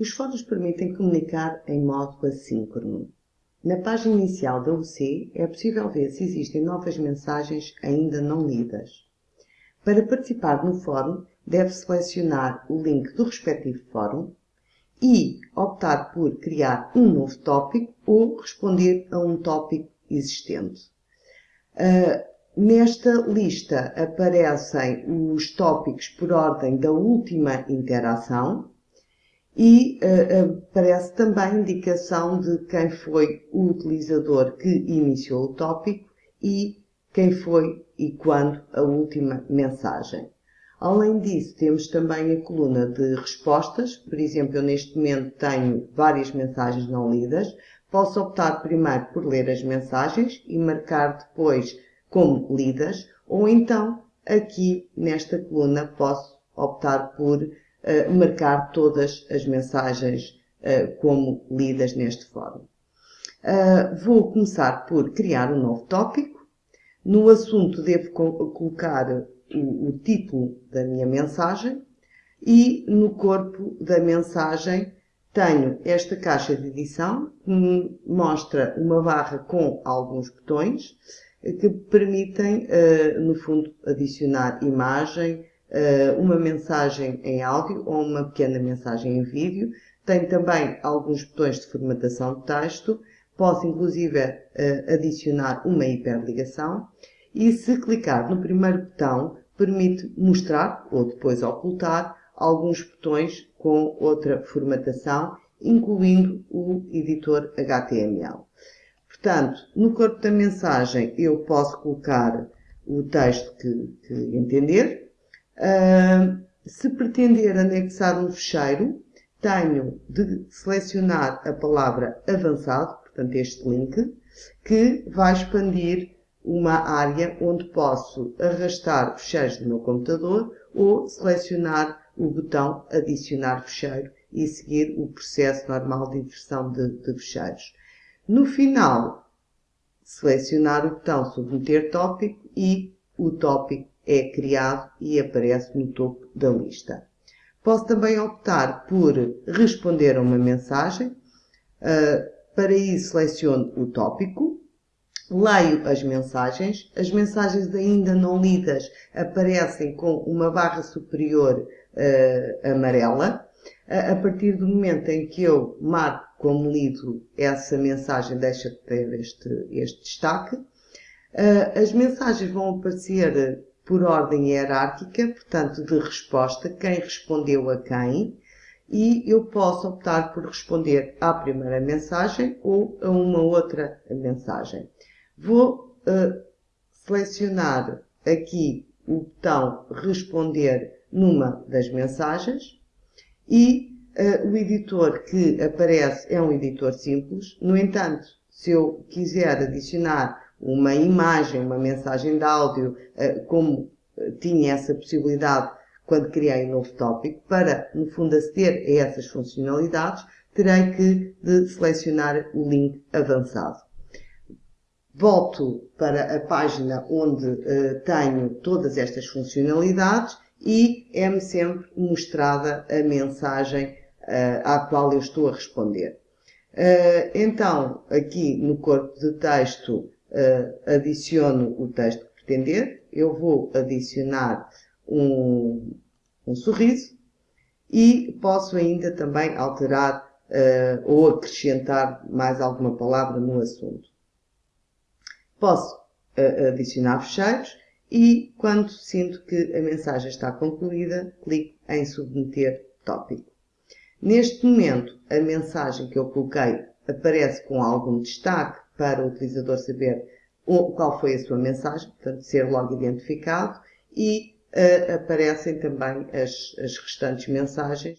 Os fóruns permitem comunicar em modo assíncrono. Na página inicial da UC é possível ver se existem novas mensagens ainda não lidas. Para participar no fórum, deve selecionar o link do respectivo fórum e optar por criar um novo tópico ou responder a um tópico existente. Uh, nesta lista aparecem os tópicos por ordem da última interação e uh, aparece também a indicação de quem foi o utilizador que iniciou o tópico e quem foi e quando a última mensagem. Além disso, temos também a coluna de respostas. Por exemplo, eu neste momento tenho várias mensagens não lidas. Posso optar primeiro por ler as mensagens e marcar depois como lidas, ou então aqui nesta coluna posso optar por marcar todas as mensagens como lidas neste fórum. Vou começar por criar um novo tópico. No assunto devo colocar o, o título da minha mensagem e no corpo da mensagem tenho esta caixa de edição que me mostra uma barra com alguns botões que permitem, no fundo, adicionar imagem, uma mensagem em áudio ou uma pequena mensagem em vídeo. Tem também alguns botões de formatação de texto. Posso, inclusive, uh, adicionar uma hiperligação. E se clicar no primeiro botão, permite mostrar ou depois ocultar alguns botões com outra formatação, incluindo o editor HTML. Portanto, no corpo da mensagem eu posso colocar o texto que, que entender, se pretender anexar um fecheiro, tenho de selecionar a palavra avançado, portanto este link, que vai expandir uma área onde posso arrastar fecheiros do meu computador ou selecionar o botão adicionar fecheiro e seguir o processo normal de inversão de, de fecheiros. No final, selecionar o botão submeter tópico e o tópico é criado e aparece no topo da lista. Posso também optar por responder a uma mensagem. Ah, para isso, seleciono o tópico, leio as mensagens. As mensagens ainda não lidas aparecem com uma barra superior uh, amarela. Uh, a partir do momento em que eu marco como lido, essa mensagem deixa de ter este, este destaque. As mensagens vão aparecer por ordem hierárquica, portanto, de resposta, quem respondeu a quem, e eu posso optar por responder à primeira mensagem ou a uma outra mensagem. Vou uh, selecionar aqui o botão responder numa das mensagens e uh, o editor que aparece é um editor simples. No entanto, se eu quiser adicionar uma imagem, uma mensagem de áudio, eh, como eh, tinha essa possibilidade quando criei um novo tópico, para, no fundo, aceder a essas funcionalidades, terei que de selecionar o link avançado. Volto para a página onde uh, tenho todas estas funcionalidades e é-me sempre mostrada a mensagem uh, à qual eu estou a responder. Uh, então, aqui no corpo de texto, uh, adiciono o texto que pretender, eu vou adicionar um, um sorriso e posso ainda também alterar uh, ou acrescentar mais alguma palavra no assunto. Posso uh, adicionar fecheiros e, quando sinto que a mensagem está concluída, clico em submeter tópico. Neste momento, a mensagem que eu coloquei aparece com algum destaque para o utilizador saber qual foi a sua mensagem, portanto, ser logo identificado, e uh, aparecem também as, as restantes mensagens